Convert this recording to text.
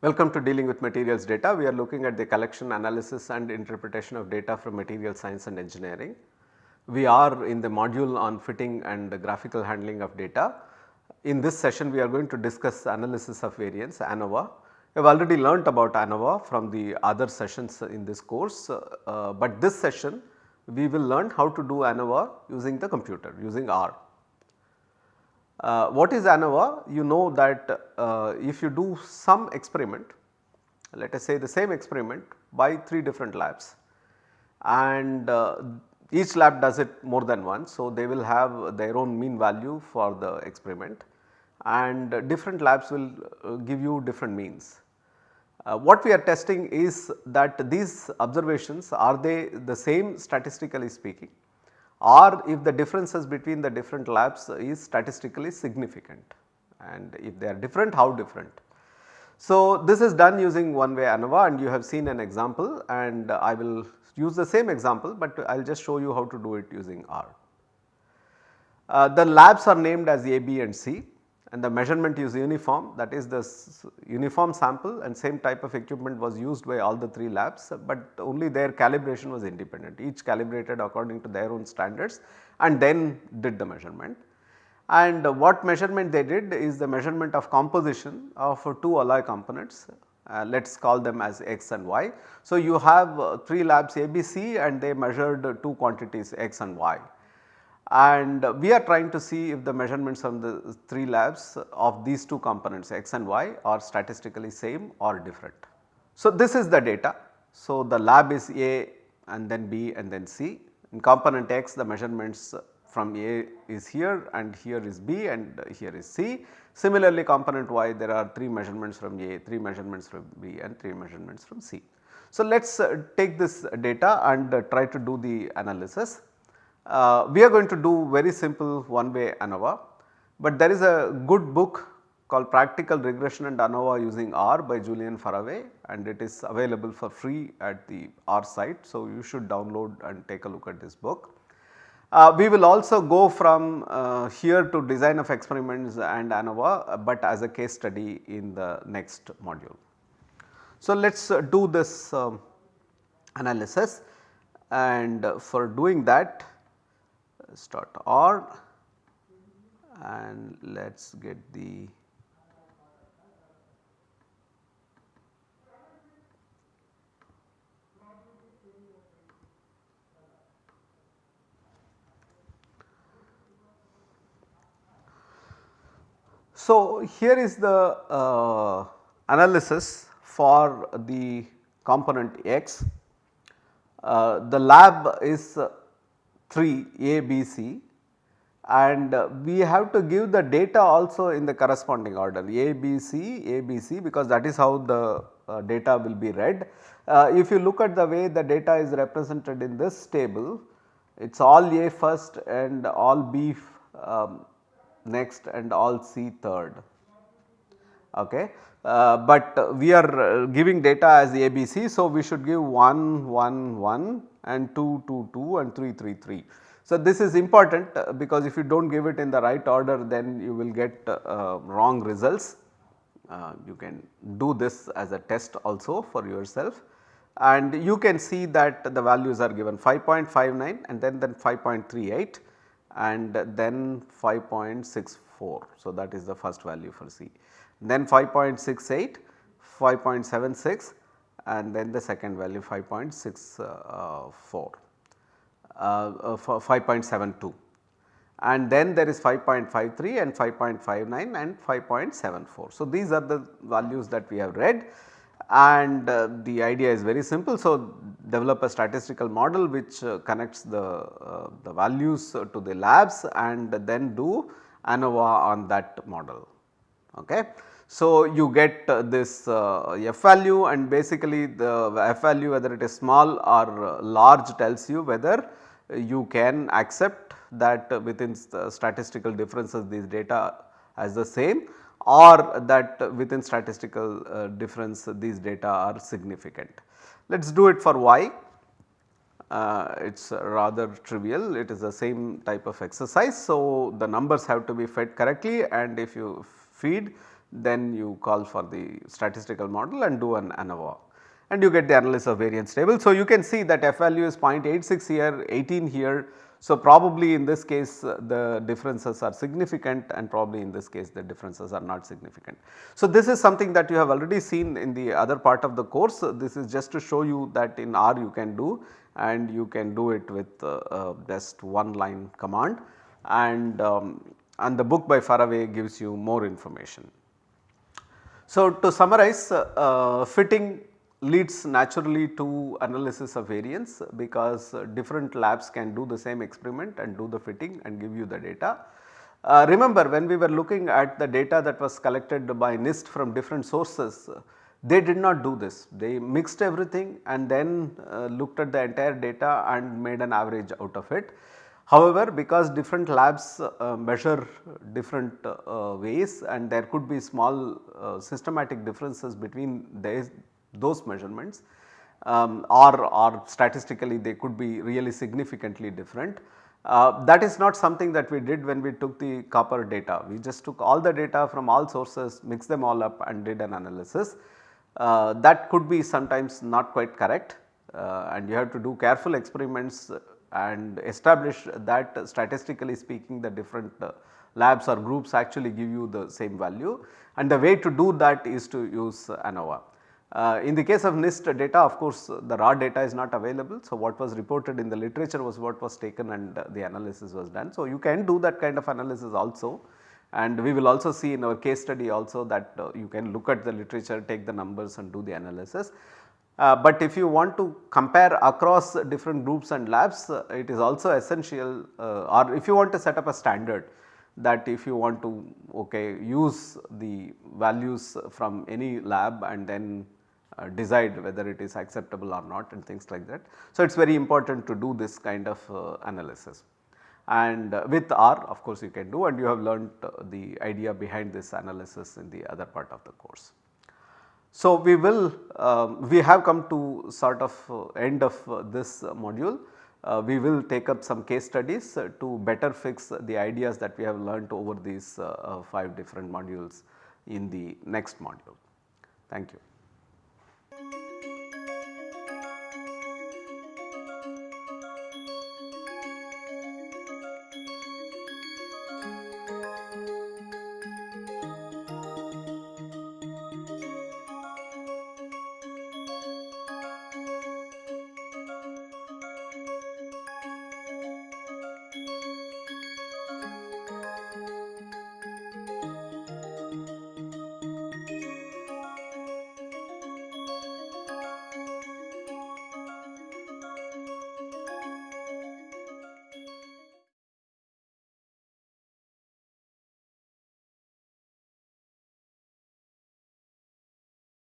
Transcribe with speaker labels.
Speaker 1: Welcome to dealing with materials data. We are looking at the collection analysis and interpretation of data from material science and engineering. We are in the module on fitting and graphical handling of data. In this session we are going to discuss analysis of variance ANOVA. We have already learnt about ANOVA from the other sessions in this course, uh, but this session we will learn how to do ANOVA using the computer using R. Uh, what is ANOVA? You know that uh, if you do some experiment, let us say the same experiment by 3 different labs and uh, each lab does it more than once. So, they will have their own mean value for the experiment and different labs will uh, give you different means. Uh, what we are testing is that these observations are they the same statistically speaking or if the differences between the different labs is statistically significant and if they are different how different. So, this is done using one way ANOVA and you have seen an example and I will use the same example, but I will just show you how to do it using R. Uh, the labs are named as A, B and C and the measurement is uniform that is the uniform sample and same type of equipment was used by all the 3 labs, but only their calibration was independent each calibrated according to their own standards and then did the measurement. And what measurement they did is the measurement of composition of 2 alloy components uh, let us call them as x and y. So, you have uh, 3 labs ABC and they measured 2 quantities x and y and we are trying to see if the measurements from the 3 labs of these 2 components x and y are statistically same or different. So, this is the data. So, the lab is A and then B and then C. In component x the measurements from A is here and here is B and here is C. Similarly, component y there are 3 measurements from A, 3 measurements from B and 3 measurements from C. So, let us uh, take this data and uh, try to do the analysis. Uh, we are going to do very simple one way ANOVA, but there is a good book called Practical Regression and ANOVA using R by Julian Faraway and it is available for free at the R site. So, you should download and take a look at this book. Uh, we will also go from uh, here to design of experiments and ANOVA, but as a case study in the next module. So, let us uh, do this um, analysis and for doing that start R and let us get the So, here is the uh, analysis for the component x. Uh, the lab is 3 A, B, C and uh, we have to give the data also in the corresponding order A, B, C, A, B, C because that is how the uh, data will be read. Uh, if you look at the way the data is represented in this table, it is all A first and all B um, next and all C third. Okay. Uh, but we are uh, giving data as ABC. So, we should give 1, 1, 1 and 2, 2, 2 and 3, 3, 3. So, this is important uh, because if you do not give it in the right order then you will get uh, wrong results. Uh, you can do this as a test also for yourself and you can see that the values are given 5.59 and then then 5.38 and then 5.64. So, that is the first value for C. Then 5.68, 5.76 and then the second value 5.64, uh, uh, 5.72 and then there is 5.53 and 5.59 and 5.74. So, these are the values that we have read and uh, the idea is very simple. So, develop a statistical model which uh, connects the, uh, the values to the labs and then do ANOVA on that model. Okay. So, you get uh, this uh, f value and basically the f value whether it is small or large tells you whether you can accept that within statistical differences these data as the same or that within statistical uh, difference these data are significant. Let us do it for y, uh, it is rather trivial, it is the same type of exercise. So, the numbers have to be fed correctly and if you feed then you call for the statistical model and do an ANOVA and you get the analysis of variance table. So, you can see that f value is 0.86 here, 18 here. So, probably in this case uh, the differences are significant and probably in this case the differences are not significant. So, this is something that you have already seen in the other part of the course. This is just to show you that in R you can do and you can do it with uh, uh, just one line command and, um, and the book by Faraway gives you more information. So, to summarize uh, uh, fitting leads naturally to analysis of variance because uh, different labs can do the same experiment and do the fitting and give you the data. Uh, remember when we were looking at the data that was collected by NIST from different sources, they did not do this. They mixed everything and then uh, looked at the entire data and made an average out of it. However, because different labs uh, measure different uh, ways and there could be small uh, systematic differences between those measurements um, or, or statistically they could be really significantly different. Uh, that is not something that we did when we took the copper data. We just took all the data from all sources, mixed them all up and did an analysis. Uh, that could be sometimes not quite correct uh, and you have to do careful experiments and establish that statistically speaking the different uh, labs or groups actually give you the same value and the way to do that is to use ANOVA. Uh, in the case of NIST data of course the raw data is not available. So, what was reported in the literature was what was taken and uh, the analysis was done. So, you can do that kind of analysis also and we will also see in our case study also that uh, you can look at the literature take the numbers and do the analysis. Uh, but if you want to compare across different groups and labs uh, it is also essential uh, or if you want to set up a standard that if you want to okay use the values from any lab and then uh, decide whether it is acceptable or not and things like that. So, it is very important to do this kind of uh, analysis and with R of course you can do and you have learnt the idea behind this analysis in the other part of the course. So, we will um, we have come to sort of uh, end of uh, this module. we will take up some case studies to better fix the ideas that we have learnt over these 5 different modules in the next module. Thank you.